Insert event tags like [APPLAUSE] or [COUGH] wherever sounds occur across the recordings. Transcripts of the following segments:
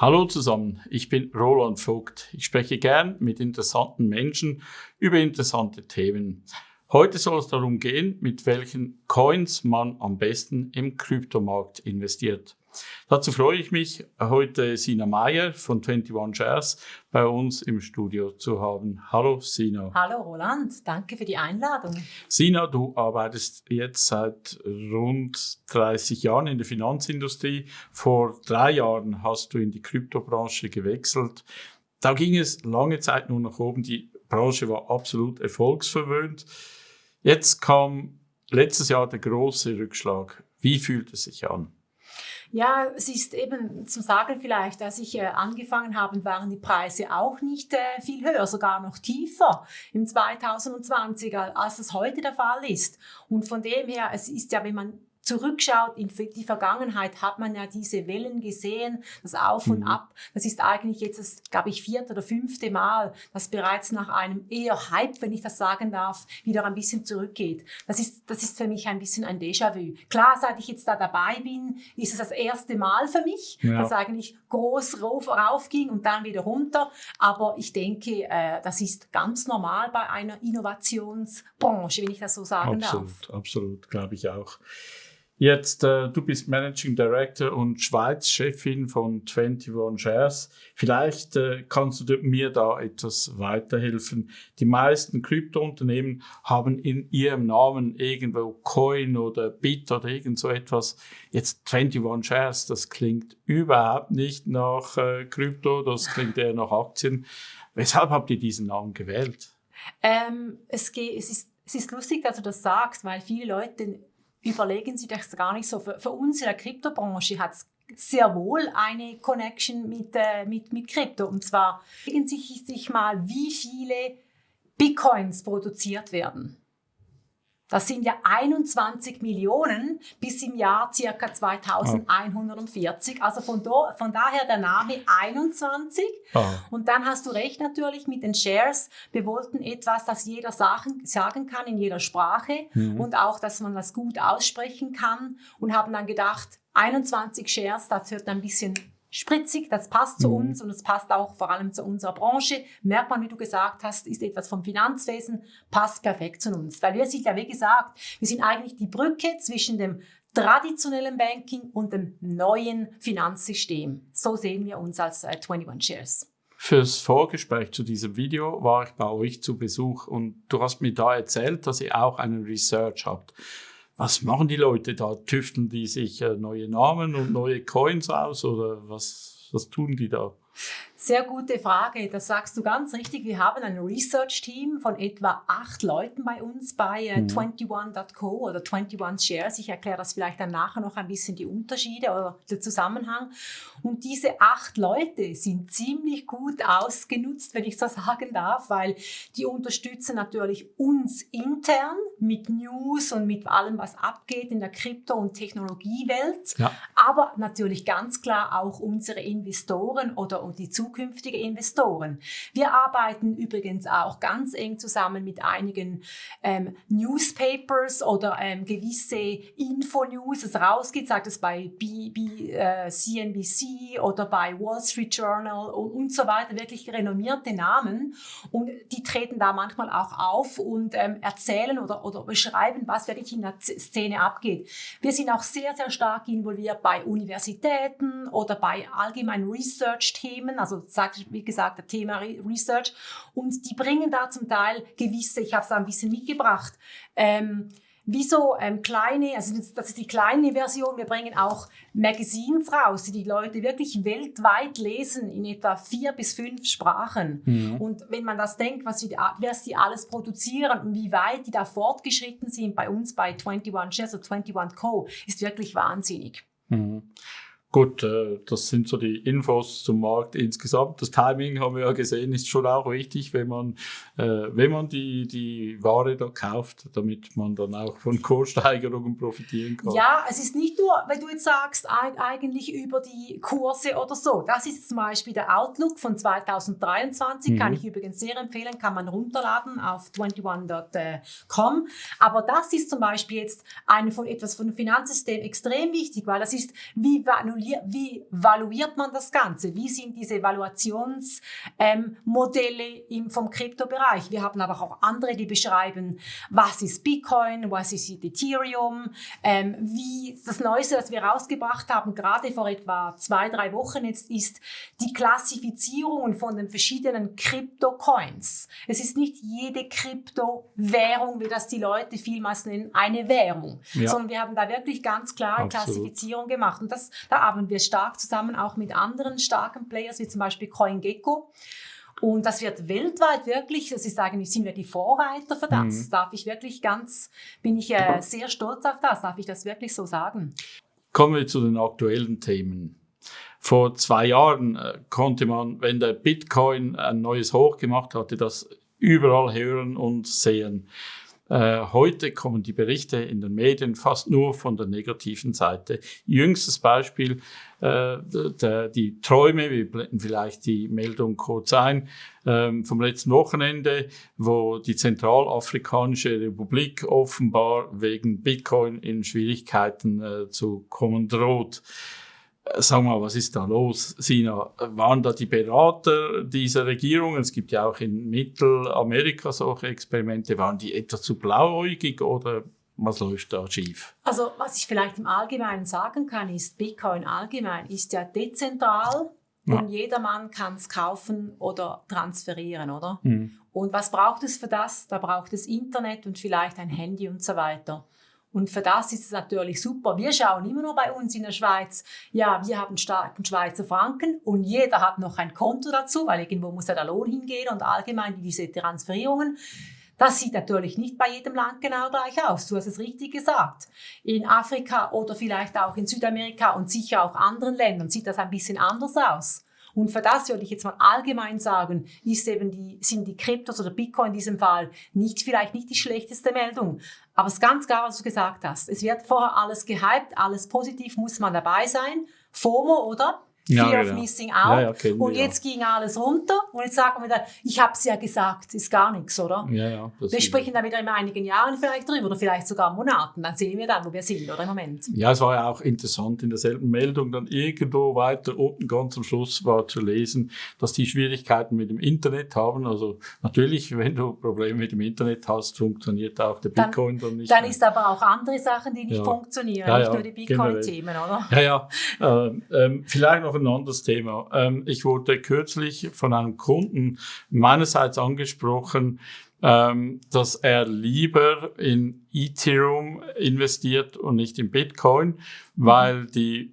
Hallo zusammen, ich bin Roland Vogt. Ich spreche gern mit interessanten Menschen über interessante Themen. Heute soll es darum gehen, mit welchen Coins man am besten im Kryptomarkt investiert. Dazu freue ich mich, heute Sina Meyer von 21 Shares bei uns im Studio zu haben. Hallo Sina. Hallo Roland, danke für die Einladung. Sina, du arbeitest jetzt seit rund 30 Jahren in der Finanzindustrie. Vor drei Jahren hast du in die Kryptobranche gewechselt. Da ging es lange Zeit nur nach oben. Die Branche war absolut erfolgsverwöhnt. Jetzt kam letztes Jahr der große Rückschlag. Wie fühlt es sich an? Ja, es ist eben zum Sagen vielleicht, als ich äh, angefangen habe, waren die Preise auch nicht äh, viel höher, sogar noch tiefer im 2020, als es heute der Fall ist. Und von dem her, es ist ja, wenn man zurückschaut in die Vergangenheit, hat man ja diese Wellen gesehen, das Auf und mhm. Ab. Das ist eigentlich jetzt das, glaube ich, vierte oder fünfte Mal, dass bereits nach einem eher Hype, wenn ich das sagen darf, wieder ein bisschen zurückgeht. Das ist, das ist für mich ein bisschen ein Déjà-vu. Klar, seit ich jetzt da dabei bin, ist es das erste Mal für mich, ja. dass eigentlich groß rauf, rauf ging und dann wieder runter. Aber ich denke, äh, das ist ganz normal bei einer Innovationsbranche, wenn ich das so sagen absolut, darf. Absolut, absolut, glaube ich auch. Jetzt, äh, du bist Managing Director und Schweiz-Chefin von 21 Shares. Vielleicht äh, kannst du mir da etwas weiterhelfen. Die meisten Kryptounternehmen haben in ihrem Namen irgendwo Coin oder Bit oder irgend so etwas. Jetzt 21 Shares, das klingt überhaupt nicht nach äh, Krypto, das klingt eher nach Aktien. Weshalb habt ihr diesen Namen gewählt? Ähm, es, geht, es, ist, es ist lustig, dass du das sagst, weil viele Leute überlegen Sie das gar nicht so. Für, für uns in der Kryptobranche hat es sehr wohl eine Connection mit, äh, mit, mit Krypto. Und zwar legen Sie sich mal, wie viele Bitcoins produziert werden. Das sind ja 21 Millionen bis im Jahr circa 2140. Also von, do, von daher der Name 21. Oh. Und dann hast du recht natürlich mit den Shares. Wir wollten etwas, das jeder sagen, sagen kann in jeder Sprache mhm. und auch, dass man das gut aussprechen kann und haben dann gedacht, 21 Shares, das hört ein bisschen spritzig, das passt zu mhm. uns und es passt auch vor allem zu unserer Branche. Merkt man, wie du gesagt hast, ist etwas vom Finanzwesen, passt perfekt zu uns. Weil wir sind ja, wie gesagt, wir sind eigentlich die Brücke zwischen dem traditionellen Banking und dem neuen Finanzsystem. So sehen wir uns als äh, 21 Shares. Fürs Vorgespräch zu diesem Video war ich bei euch zu Besuch und du hast mir da erzählt, dass ihr auch einen Research habt was machen die Leute da? Tüfteln die sich äh, neue Namen und neue Coins aus oder was, was tun die da? Sehr gute Frage. Das sagst du ganz richtig. Wir haben ein Research-Team von etwa acht Leuten bei uns bei äh, mhm. 21.co oder 21 Shares. Ich erkläre das vielleicht dann nachher noch ein bisschen die Unterschiede oder den Zusammenhang. Und diese acht Leute sind ziemlich gut ausgenutzt, wenn ich so [LAUGHS] sagen darf, weil die unterstützen natürlich uns intern mit News und mit allem, was abgeht in der Krypto- und Technologiewelt. Ja. Aber natürlich ganz klar auch unsere Investoren oder die zukünftigen Investoren. Wir arbeiten übrigens auch ganz eng zusammen mit einigen ähm, Newspapers oder ähm, gewisse Info-News, das rausgeht, sagt es bei B, B, äh, CNBC oder bei Wall Street Journal und, und so weiter, wirklich renommierte Namen. Und die treten da manchmal auch auf und ähm, erzählen oder, oder beschreiben, was wirklich in der Szene abgeht. Wir sind auch sehr, sehr stark involviert bei Universitäten oder bei allgemeinen Research-Themen, also sagt, wie gesagt, das Thema Research. Und die bringen da zum Teil gewisse, ich habe es ein bisschen mitgebracht, ähm, wie so ähm, kleine, also das ist die kleine Version, wir bringen auch Magazines raus, die die Leute wirklich weltweit lesen, in etwa vier bis fünf Sprachen. Mhm. Und wenn man das denkt, was sie, was die alles produzieren und wie weit die da fortgeschritten sind bei uns bei 21 Shares oder 21 Co., ist wirklich wahnsinnig. Mhm. Gut, äh, das sind so die Infos zum Markt insgesamt. Das Timing haben wir ja gesehen, ist schon auch wichtig, wenn man, äh, wenn man die, die Ware da kauft, damit man dann auch von Kurssteigerungen profitieren kann. Ja, es ist nicht nur, wenn du jetzt sagst, eigentlich über die Kurse oder so. Das ist zum Beispiel der Outlook von 2023, mhm. kann ich übrigens sehr empfehlen, kann man runterladen auf 21.com. Aber das ist zum Beispiel jetzt eine von etwas von dem Finanzsystem extrem wichtig, weil das ist, wie, nun wie valuiert man das Ganze? Wie sind diese Evaluationsmodelle ähm, vom Kryptobereich? Wir haben aber auch andere, die beschreiben, was ist Bitcoin, was ist Ethereum, ähm, wie das Neueste, das wir rausgebracht haben, gerade vor etwa zwei, drei Wochen jetzt, ist die Klassifizierung von den verschiedenen Krypto-Coins. Es ist nicht jede Kryptowährung, wie das die Leute vielmals nennen, eine Währung, ja. sondern wir haben da wirklich ganz klar Absolut. Klassifizierung gemacht. Und das, da arbeiten wir stark zusammen, auch mit anderen starken Players, wie zum Beispiel CoinGecko. Und das wird weltweit wirklich, das ist eigentlich, sind wir die Vorreiter für das. Mhm. Darf ich wirklich ganz, bin ich äh, sehr stolz auf das, darf ich das wirklich so sagen. Kommen wir zu den aktuellen Themen. Vor zwei Jahren äh, konnte man, wenn der Bitcoin ein neues Hoch gemacht hatte, das überall hören und sehen. Äh, heute kommen die Berichte in den Medien fast nur von der negativen Seite. Jüngstes Beispiel, äh, die Träume, wir blenden vielleicht die Meldung kurz ein, ähm, vom letzten Wochenende, wo die Zentralafrikanische Republik offenbar wegen Bitcoin in Schwierigkeiten äh, zu kommen droht. Sag mal, was ist da los, Sina? Waren da die Berater dieser Regierung, es gibt ja auch in Mittelamerika solche Experimente, waren die etwa zu blauäugig oder was läuft da schief? Also, was ich vielleicht im Allgemeinen sagen kann, ist, Bitcoin allgemein ist ja dezentral ja. und jedermann kann es kaufen oder transferieren, oder? Mhm. Und was braucht es für das? Da braucht es Internet und vielleicht ein Handy und so weiter. Und für das ist es natürlich super. Wir schauen immer noch bei uns in der Schweiz, ja, wir haben starken Schweizer Franken und jeder hat noch ein Konto dazu, weil irgendwo muss ja der Lohn hingehen und allgemein diese Transferierungen. Das sieht natürlich nicht bei jedem Land genau gleich aus. Du hast es richtig gesagt. In Afrika oder vielleicht auch in Südamerika und sicher auch anderen Ländern sieht das ein bisschen anders aus. Und für das würde ich jetzt mal allgemein sagen, ist eben die, sind die Kryptos oder Bitcoin in diesem Fall nicht, vielleicht nicht die schlechteste Meldung. Aber es ist ganz klar, was du gesagt hast. Es wird vorher alles gehypt, alles positiv, muss man dabei sein. FOMO, oder? Fear ja, of genau. Missing Out. Ja, und jetzt ging alles runter und jetzt sagen wir wieder, ich habe es ja gesagt, ist gar nichts, oder? Ja, ja, wir sprechen dann wieder in einigen Jahren vielleicht drüber oder vielleicht sogar Monaten. Dann sehen wir dann, wo wir sind, oder im Moment. Ja, es war ja auch interessant in derselben Meldung dann irgendwo weiter unten ganz am Schluss war zu lesen, dass die Schwierigkeiten mit dem Internet haben. Also natürlich, wenn du Probleme mit dem Internet hast, funktioniert auch der Bitcoin dann, dann nicht. Dann mehr. ist aber auch andere Sachen, die nicht funktionieren, nicht nur die Bitcoin-Themen, oder? Ja, ja. Ähm, ähm, vielleicht noch ein anderes Thema. Ähm, ich wurde kürzlich von einem Kunden meinerseits angesprochen, ähm, dass er lieber in Ethereum investiert und nicht in Bitcoin, weil die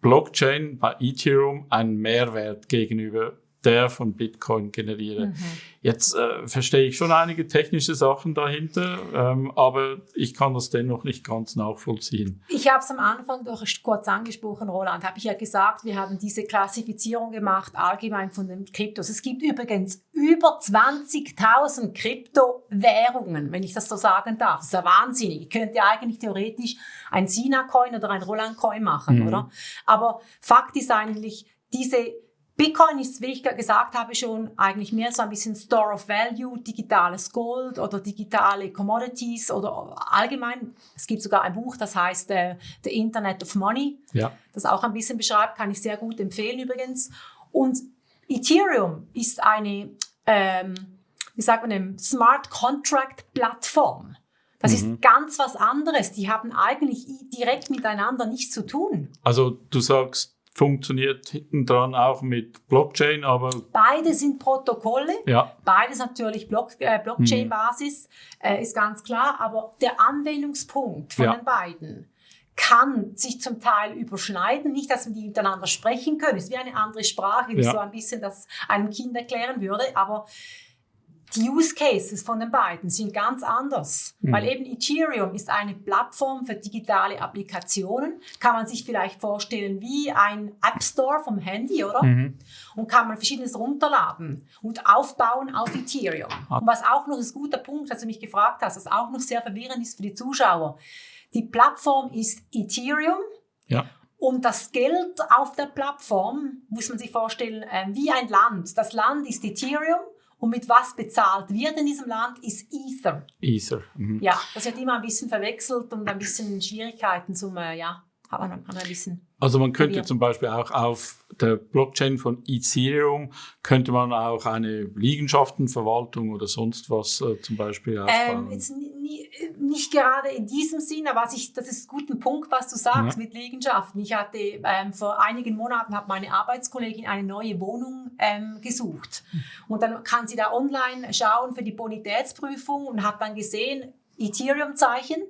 Blockchain bei Ethereum einen Mehrwert gegenüber der von Bitcoin generiere. Mhm. Jetzt äh, verstehe ich schon einige technische Sachen dahinter, ähm, aber ich kann das dennoch nicht ganz nachvollziehen. Ich habe es am Anfang doch kurz angesprochen, Roland, habe ich ja gesagt, wir haben diese Klassifizierung gemacht, allgemein von den Kryptos. Es gibt übrigens über 20.000 Kryptowährungen, wenn ich das so sagen darf. Das ist ja wahnsinnig. Ich könnte ja eigentlich theoretisch ein Sina-Coin oder ein Roland-Coin machen, mhm. oder? Aber Fakt ist eigentlich, diese Bitcoin ist, wie ich gesagt habe, schon eigentlich mehr so ein bisschen Store of Value, digitales Gold oder digitale Commodities oder allgemein. Es gibt sogar ein Buch, das heißt äh, The Internet of Money, ja. das auch ein bisschen beschreibt, kann ich sehr gut empfehlen übrigens. Und Ethereum ist eine, ähm, wie sagt man, eine Smart Contract Plattform. Das mhm. ist ganz was anderes. Die haben eigentlich direkt miteinander nichts zu tun. Also du sagst, funktioniert hinten dran auch mit Blockchain, aber... Beide sind Protokolle, ja. beides natürlich Block, äh, Blockchain-Basis, äh, ist ganz klar, aber der Anwendungspunkt von ja. den beiden kann sich zum Teil überschneiden, nicht, dass wir die miteinander sprechen können, es ist wie eine andere Sprache, wie ja. so ein bisschen das einem Kind erklären würde, aber die Use Cases von den beiden sind ganz anders, mhm. weil eben Ethereum ist eine Plattform für digitale Applikationen. Kann man sich vielleicht vorstellen wie ein App Store vom Handy, oder? Mhm. Und kann man verschiedenes runterladen und aufbauen auf Ethereum. Ah. Und was auch noch ist ein guter Punkt, als du mich gefragt hast, was auch noch sehr verwirrend ist für die Zuschauer. Die Plattform ist Ethereum. Ja. Und das Geld auf der Plattform muss man sich vorstellen äh, wie ein Land. Das Land ist Ethereum und mit was bezahlt wird in diesem Land, ist Ether. Ether. Mhm. Ja, das wird immer ein bisschen verwechselt und ein bisschen Schwierigkeiten zum, äh, ja. hat man ein bisschen also man könnte zum Beispiel auch auf der Blockchain von Ethereum könnte man auch eine Liegenschaftenverwaltung oder sonst was äh, zum Beispiel aufbauen. Ähm, nie, nie, nicht gerade in diesem Sinn, aber ich, das ist ein guter Punkt, was du sagst Ja. mit Liegenschaften. Ich hatte ähm, vor einigen Monaten hat meine Arbeitskollegin eine neue Wohnung ähm, gesucht und dann kann sie da online schauen für die Bonitätsprüfung und hat dann gesehen Ethereum-Zeichen.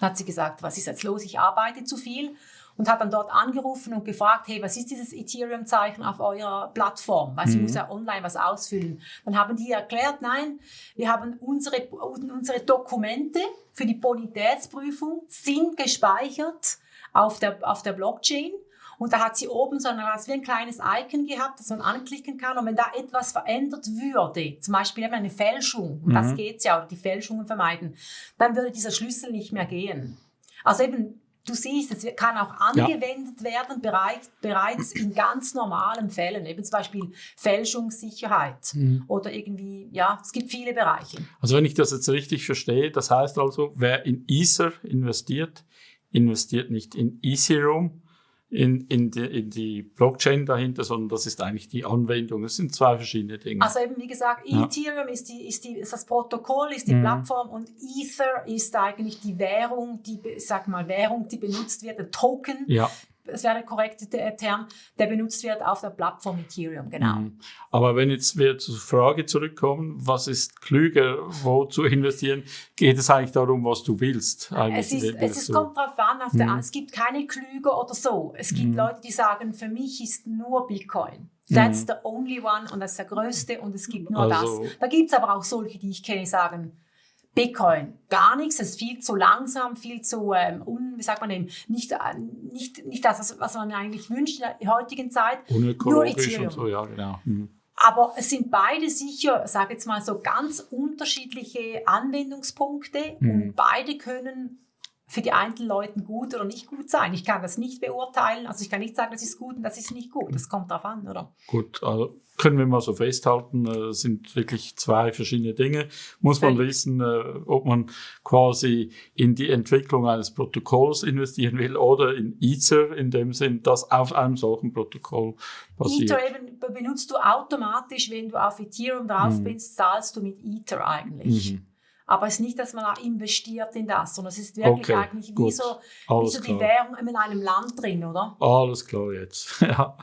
Hat sie gesagt, was ist jetzt los? Ich arbeite zu viel und hat dann dort angerufen und gefragt, hey, was ist dieses Ethereum-Zeichen auf eurer Plattform? Weil sie Mhm. muss ja online was ausfüllen. Dann haben die erklärt, nein, wir haben unsere, unsere Dokumente für die Bonitätsprüfung sind gespeichert auf der, auf der Blockchain. Und da hat sie oben so ein, wie ein kleines Icon gehabt, das man anklicken kann. Und wenn da etwas verändert würde, zum Beispiel eben eine Fälschung, das Mhm. geht's ja, oder die Fälschungen vermeiden, dann würde dieser Schlüssel nicht mehr gehen. Also eben, du siehst, es kann auch Ja. angewendet werden bereits, bereits in ganz normalen Fällen, eben zum Beispiel Fälschungssicherheit Mhm. oder irgendwie, ja, es gibt viele Bereiche. Also wenn ich das jetzt richtig verstehe, das heißt also, wer in Ether investiert, investiert nicht in Ethereum, in, in, die, in die Blockchain dahinter, sondern das ist eigentlich die Anwendung. Das sind zwei verschiedene Dinge. Also eben, wie gesagt, Ja. Ethereum ist, die, ist, die, ist das Protokoll, ist die Mhm. Plattform und Ether ist eigentlich die Währung, die, sag mal, Währung, die benutzt wird, der Token, ja. Das wäre der korrekte Te- Term, der benutzt wird auf der Plattform Ethereum, genau. Mhm. Aber wenn jetzt wir zur Frage zurückkommen, was ist klüger, wo zu investieren, geht es eigentlich darum, was du willst. Es, ist, es ist, kommt drauf an, auf der, Mhm. es gibt keine Klüge oder so. Es gibt Mhm. Leute, die sagen, für mich ist nur Bitcoin. That's Mhm. the only one und das ist der größte und es gibt nur Also- das. Da gibt es aber auch solche, die ich kenne, sagen, Bitcoin, gar nichts, es ist viel zu langsam, viel zu, ähm, un, wie sagt man dem, nicht, äh, nicht, nicht das, was- man eigentlich wünscht in der heutigen Zeit. unökologisch und so, ja, genau. Mhm. Aber es sind beide sicher, sage jetzt mal so, ganz unterschiedliche Anwendungspunkte Mhm. und beide können für die einzelnen Leute gut oder nicht gut sein. Ich kann das nicht beurteilen, also ich kann nicht sagen, das ist gut und das ist nicht gut. Das kommt drauf an, oder? Gut, also können wir mal so festhalten, äh, sind wirklich zwei verschiedene Dinge. Muss man wissen, äh, ob man quasi in die Entwicklung eines Protokolls investieren will oder in Ether, in dem Sinn, dass auf einem solchen Protokoll basiert. Ether eben be- benutzt du automatisch, wenn du auf Ethereum drauf Mhm. bist, zahlst du mit Ether eigentlich. Mhm. Aber es ist nicht, dass man auch investiert in das, sondern es ist wirklich Okay, eigentlich wie so, wie so die klar. Währung in einem Land drin, oder? Alles klar jetzt. [LAUGHS] ja.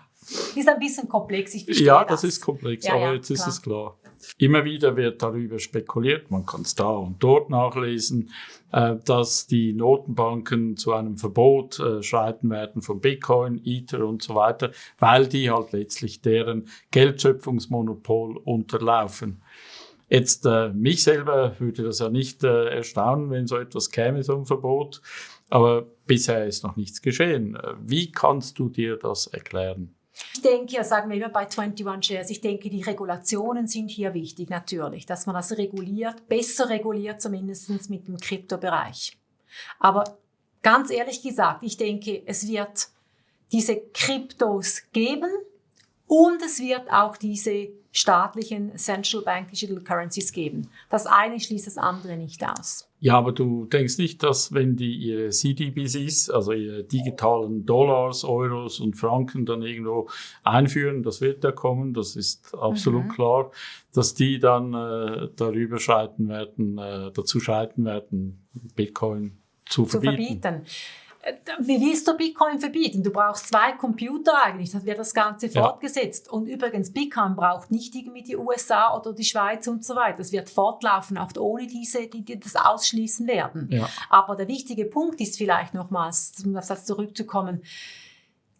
Ist ein bisschen komplex, ich verstehe Ja, das. das ist komplex, Ja, aber ja, jetzt ist klar. es klar. Immer wieder wird darüber spekuliert, man kann es da und dort nachlesen, äh, dass die Notenbanken zu einem Verbot äh, schreiten werden von Bitcoin, Ether und so weiter, weil die halt letztlich deren Geldschöpfungsmonopol unterlaufen. Jetzt äh, mich selber würde das ja nicht äh, erstaunen, wenn so etwas käme, so ein Verbot, aber bisher ist noch nichts geschehen. Äh, Wie kannst du dir das erklären? Ich denke, ja, sagen wir immer bei 21 Shares, ich denke, die Regulationen sind hier wichtig, natürlich, dass man das reguliert, besser reguliert zumindest mit dem Kryptobereich. Aber ganz ehrlich gesagt, ich denke, es wird diese Kryptos geben und es wird auch diese staatlichen Central Bank Digital Currencies geben. Das eine schließt das andere nicht aus. Ja, aber du denkst nicht, dass wenn die ihre CDBCs, also ihre digitalen Dollars, Euros und Franken dann irgendwo einführen, das wird ja kommen, das ist absolut Mhm. klar, dass die dann äh, darüber schreiten werden, äh, dazu schreiten werden, Bitcoin zu zu verbieten. verbieten. Wie willst du Bitcoin verbieten? Du brauchst zwei Computer eigentlich, das wird das Ganze Ja. fortgesetzt. Und übrigens, Bitcoin braucht nicht irgendwie die USA oder die Schweiz und so weiter. Das wird fortlaufen, auch ohne diese, die, die das ausschließen werden. Ja. Aber der wichtige Punkt ist vielleicht nochmals, um auf das zurückzukommen,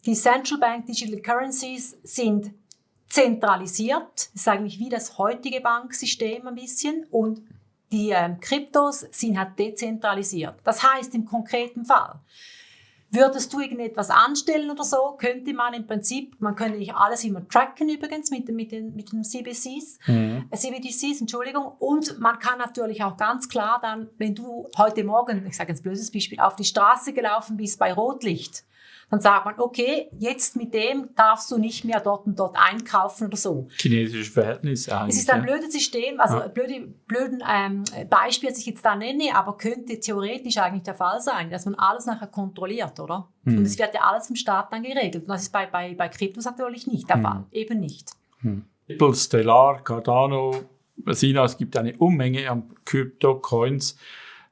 die Central Bank Digital Currencies sind zentralisiert, das ist eigentlich wie das heutige Banksystem ein bisschen und die ähm, Kryptos sind halt dezentralisiert. Das heißt im konkreten Fall, würdest du irgendetwas anstellen oder so, könnte man im Prinzip, man könnte nicht alles immer tracken übrigens mit, den- mit, den, mit den CBCs, Mhm. äh, CBDCs, Entschuldigung. Und man kann natürlich auch ganz klar dann, wenn du heute Morgen, ich sage jetzt ein blödes Beispiel, auf die Straße gelaufen bist bei Rotlicht, dann sagt man, okay, jetzt mit dem darfst du nicht mehr dort und dort einkaufen oder so. Chinesische Verhältnisse eigentlich. Es ist ein blödes System, also ja. blöde, blöden ähm, Beispiel, das ich jetzt da nenne, aber könnte theoretisch eigentlich der Fall sein, dass man alles nachher kontrolliert, oder? Hm. Und es wird ja alles vom Staat dann geregelt. Und das ist bei, bei, bei Kryptos natürlich nicht der hm. Fall, eben nicht. Hm. Stellar, Cardano, Sina, es gibt eine Unmenge an Crypto-Coins.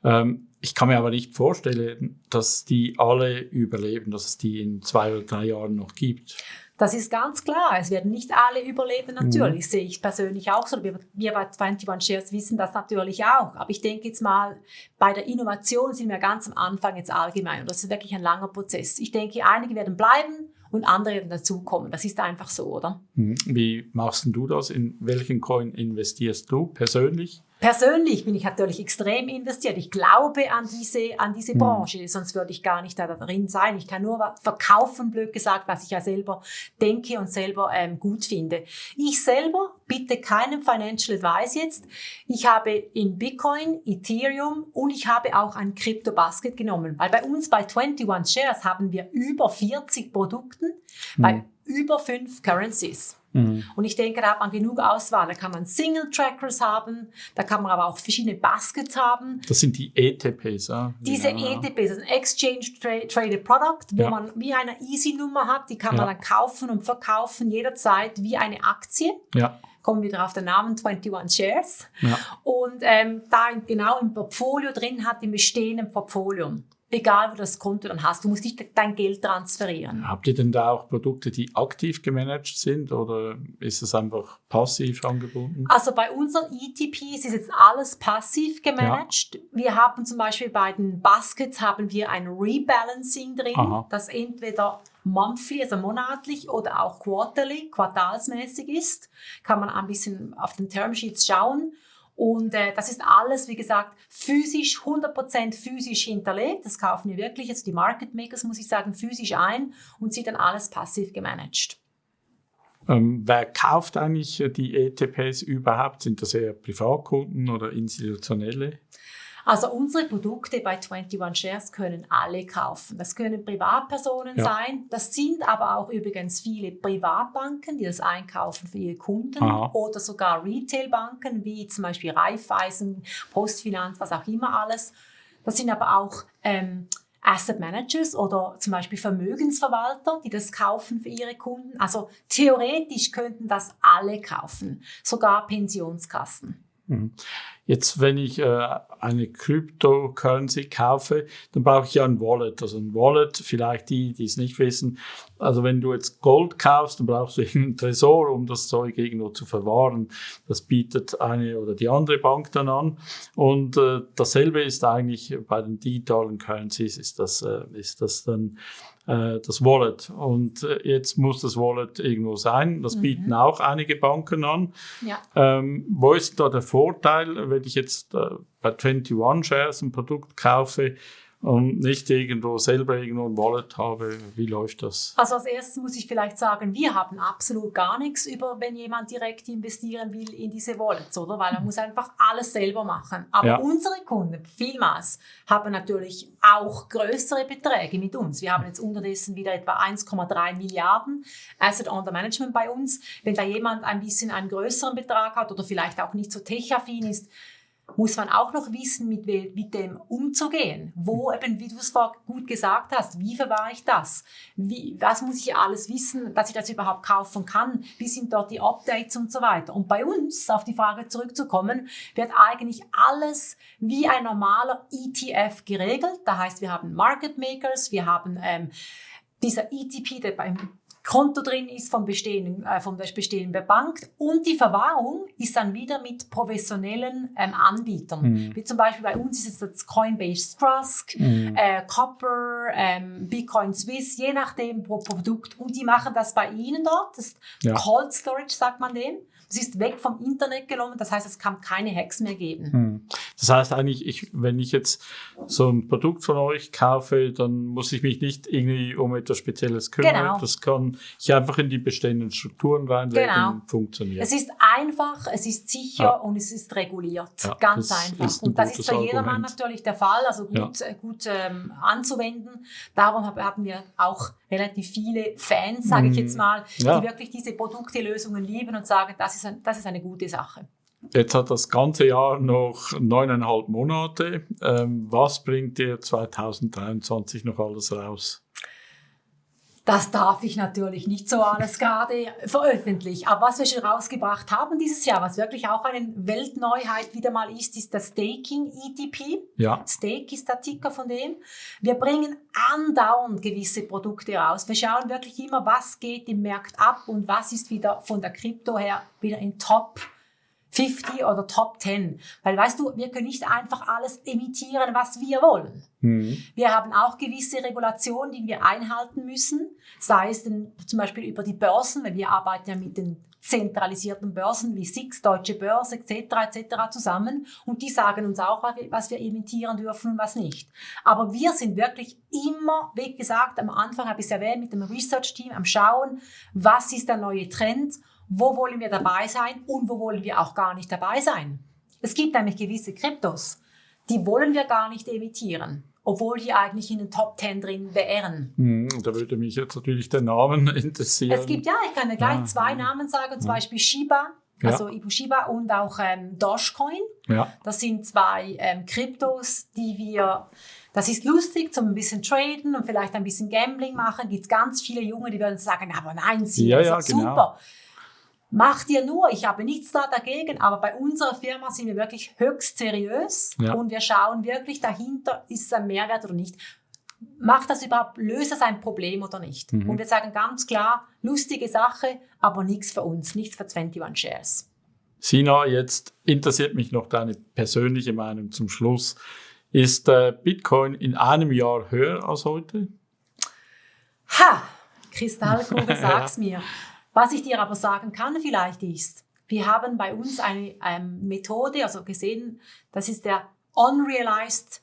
Ähm, ich kann mir aber nicht vorstellen, dass die alle überleben, dass es die in zwei oder drei Jahren noch gibt. Das ist ganz klar. Es werden nicht alle überleben, natürlich. Mhm. Sehe ich persönlich auch so. Wir, wir bei 21 Shares wissen das natürlich auch. Aber ich denke jetzt mal, bei der Innovation sind wir ganz am Anfang jetzt allgemein. Und das ist wirklich ein langer Prozess. Ich denke, einige werden bleiben und andere werden dazukommen. Das ist einfach so, oder? Mhm. Wie machst du das? In welchen Coin investierst du persönlich? Persönlich bin ich natürlich extrem investiert. Ich glaube an diese, an diese hm. Branche, sonst würde ich gar nicht da drin sein. Ich kann nur verkaufen, blöd gesagt, was ich ja selber denke und selber ähm, gut finde. Ich selber bitte keinen Financial Advice jetzt. Ich habe in Bitcoin, Ethereum und ich habe auch ein Crypto Basket genommen, weil bei uns bei 21 Shares haben wir über 40 Produkten mhm. bei über fünf Currencies. Mhm. Und ich denke, da hat man genug Auswahl. Da kann man Single Trackers haben, da kann man aber auch verschiedene Baskets haben. Das sind die ETPs, ja. Diese ja. ETPs, also Exchange Traded Product, wo ja. man wie eine Easy-Nummer hat, die kann man dann kaufen und verkaufen jederzeit wie eine Aktie. Ja kommen wir wieder auf den Namen 21 Shares. Ja. Und ähm, da genau im Portfolio drin hat, im bestehenden Portfolio egal wo das Konto dann hast. Du musst nicht dein Geld transferieren. Habt ihr denn da auch Produkte, die aktiv gemanagt sind oder ist es einfach passiv angebunden? Also bei unseren ETPs ist jetzt alles passiv gemanagt. Ja. Wir haben zum Beispiel bei den Baskets haben wir ein Rebalancing drin, Aha. das entweder monthly, also monatlich oder auch quarterly, quartalsmäßig ist. Kann man ein bisschen auf den Termsheets schauen. Und äh, das ist alles, wie gesagt, physisch, 100% physisch hinterlegt. Das kaufen wir wirklich, also die Market Makers, muss ich sagen, physisch ein und sie dann alles passiv gemanagt. Ähm, wer kauft eigentlich die ETPs überhaupt? Sind das eher Privatkunden oder institutionelle? Also unsere Produkte bei 21 Shares können alle kaufen. Das können Privatpersonen ja. sein. Das sind aber auch übrigens viele Privatbanken, die das einkaufen für ihre Kunden Aha. oder sogar Retailbanken wie zum Beispiel Raiffeisen, Postfinanz, was auch immer alles. Das sind aber auch ähm, Asset Managers oder zum Beispiel Vermögensverwalter, die das kaufen für ihre Kunden. Also theoretisch könnten das alle kaufen, sogar Pensionskassen. Mhm. Jetzt, wenn ich äh, eine Cryptocurrency kaufe, dann brauche ich ja ein Wallet. Also ein Wallet, vielleicht die, die es nicht wissen. Also wenn du jetzt Gold kaufst, dann brauchst du einen Tresor, um das Zeug irgendwo zu verwahren. Das bietet eine oder die andere Bank dann an. Und äh, dasselbe ist eigentlich bei den digitalen Currencies, ist das, äh, ist das dann äh, das Wallet. Und äh, jetzt muss das Wallet irgendwo sein. Das mhm. bieten auch einige Banken an. Ja. Ähm, wo ist da der Vorteil, wenn ich jetzt äh, bei 21 Shares ein Produkt kaufe? Und nicht irgendwo selber irgendwo ein Wallet habe. Wie läuft das? Also als erstes muss ich vielleicht sagen, wir haben absolut gar nichts über, wenn jemand direkt investieren will in diese Wallets, oder? Weil man muss einfach alles selber machen. Aber ja. unsere Kunden, vielmals, haben natürlich auch größere Beträge mit uns. Wir haben jetzt unterdessen wieder etwa 1,3 Milliarden Asset Under Management bei uns. Wenn da jemand ein bisschen einen größeren Betrag hat oder vielleicht auch nicht so tech-affin ist, muss man auch noch wissen, mit, mit dem umzugehen. Wo eben, wie du es vorher gut gesagt hast, wie verwahre ich das? Wie, was muss ich alles wissen, dass ich das überhaupt kaufen kann? Wie sind dort die Updates und so weiter? Und bei uns, auf die Frage zurückzukommen, wird eigentlich alles wie ein normaler ETF geregelt. Da heißt, wir haben Market Makers, wir haben ähm, dieser ETP, der beim Konto drin ist vom bestehenden, äh, von der bestehenden Bank und die Verwahrung ist dann wieder mit professionellen ähm, Anbietern. Mhm. Wie zum Beispiel bei uns ist es das Coinbase Trust, mhm. äh, Copper, ähm, Bitcoin Swiss, je nachdem pro Produkt. Und die machen das bei Ihnen dort, das ja. Cold Storage sagt man dem. Es ist weg vom Internet genommen, das heißt, es kann keine Hacks mehr geben. Hm. Das heißt eigentlich, ich, wenn ich jetzt so ein Produkt von euch kaufe, dann muss ich mich nicht irgendwie um etwas Spezielles kümmern. Genau. Das kann ich einfach in die bestehenden Strukturen reinlegen genau. und funktioniert. Es ist einfach, es ist sicher ja. und es ist reguliert. Ja, Ganz einfach. und das ist für jedermann natürlich der Fall, also gut, ja. gut ähm, anzuwenden. Darum haben wir auch relativ viele Fans, sage ich jetzt mhm. mal, die wirklich diese Produkte, Lösungen lieben und sagen, das ist, ein, das ist eine gute Sache. Jetzt hat das ganze Jahr noch neuneinhalb Monate. Ähm, was bringt ihr 2023 noch alles raus? Das darf ich natürlich nicht so alles gerade veröffentlichen. Aber was wir schon rausgebracht haben dieses Jahr, was wirklich auch eine Weltneuheit wieder mal ist, ist das Staking ETP. Ja. Stake ist der Ticker von dem. Wir bringen andauernd gewisse Produkte raus. Wir schauen wirklich immer, was geht im Markt ab und was ist wieder von der Krypto her wieder in Top 50 oder Top 10. Weil weißt du, wir können nicht einfach alles imitieren, was wir wollen. Mhm. Wir haben auch gewisse Regulationen, die wir einhalten müssen, sei es denn zum Beispiel über die Börsen, weil wir arbeiten ja mit den zentralisierten Börsen wie SIX, Deutsche Börse etc. etc. zusammen und die sagen uns auch, was wir imitieren dürfen und was nicht. Aber wir sind wirklich immer, wie gesagt, am Anfang habe ich es erwähnt, mit dem Research-Team am Schauen, was ist der neue Trend wo wollen wir dabei sein und wo wollen wir auch gar nicht dabei sein. Es gibt nämlich gewisse Kryptos, die wollen wir gar nicht emittieren, obwohl die eigentlich in den Top 10 drin wären. Hm, da würde mich jetzt natürlich der Namen [LAUGHS] interessieren. Es gibt ja, ich kann dir gleich ja. zwei Namen sagen, zum Beispiel Shiba, also ja. Shiba und auch ähm, Dogecoin. Ja. Das sind zwei ähm, Kryptos, die wir das ist lustig zum ein bisschen traden und vielleicht ein bisschen Gambling machen. Gibt es ganz viele Junge, die würden sagen, aber nein, sie ja, ja, genau. super. Mach dir nur, ich habe nichts da dagegen, aber bei unserer Firma sind wir wirklich höchst seriös ja. und wir schauen wirklich dahinter, ist es ein Mehrwert oder nicht. Macht das überhaupt, löst das ein Problem oder nicht? Mhm. Und wir sagen ganz klar, lustige Sache, aber nichts für uns, nichts für 21 Shares. Sina, jetzt interessiert mich noch deine persönliche Meinung zum Schluss. Ist äh, Bitcoin in einem Jahr höher als heute? Ha! Kristallkugel, [LAUGHS] sag's mir. Was ich dir aber sagen kann vielleicht ist, wir haben bei uns eine ähm, Methode, also gesehen, das ist der Unrealized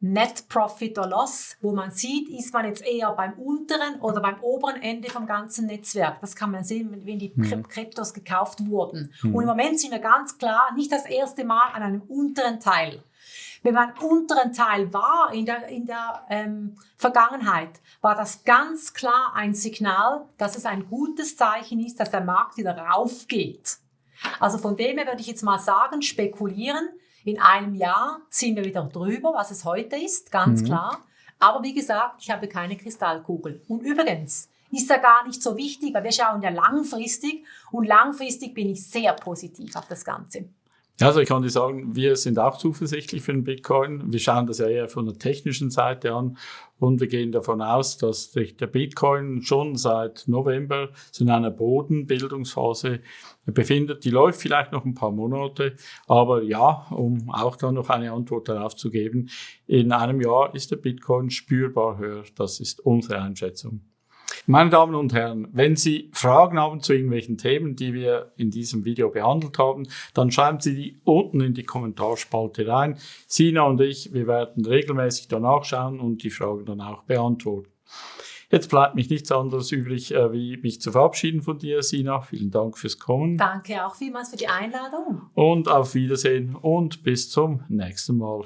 Net Profit or Loss, wo man sieht, ist man jetzt eher beim unteren oder beim oberen Ende vom ganzen Netzwerk. Das kann man sehen, wenn die mhm. Kryptos gekauft wurden. Mhm. Und im Moment sind wir ganz klar nicht das erste Mal an einem unteren Teil. Wenn man unteren Teil war in der, in der ähm, Vergangenheit, war das ganz klar ein Signal, dass es ein gutes Zeichen ist, dass der Markt wieder raufgeht. Also von dem her würde ich jetzt mal sagen, spekulieren. In einem Jahr sind wir wieder drüber, was es heute ist, ganz mhm. klar. Aber wie gesagt, ich habe keine Kristallkugel. Und übrigens, ist ja gar nicht so wichtig, weil wir schauen ja langfristig und langfristig bin ich sehr positiv auf das Ganze. Ja, also ich kann dir sagen, wir sind auch zuversichtlich für den Bitcoin. Wir schauen das ja eher von der technischen Seite an und wir gehen davon aus, dass sich der Bitcoin schon seit November in einer Bodenbildungsphase befindet. Die läuft vielleicht noch ein paar Monate, aber ja, um auch da noch eine Antwort darauf zu geben, in einem Jahr ist der Bitcoin spürbar höher. Das ist unsere Einschätzung. Meine Damen und Herren, wenn Sie Fragen haben zu irgendwelchen Themen, die wir in diesem Video behandelt haben, dann schreiben Sie die unten in die Kommentarspalte rein. Sina und ich, wir werden regelmäßig danach schauen und die Fragen dann auch beantworten. Jetzt bleibt mich nichts anderes übrig, äh, wie mich zu verabschieden von dir, Sina. Vielen Dank fürs Kommen. Danke auch vielmals für die Einladung. Und auf Wiedersehen und bis zum nächsten Mal.